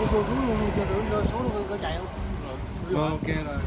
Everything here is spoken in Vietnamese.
cô xuống luôn chưa tưởng rơi xuống nó có chạy không ok rồi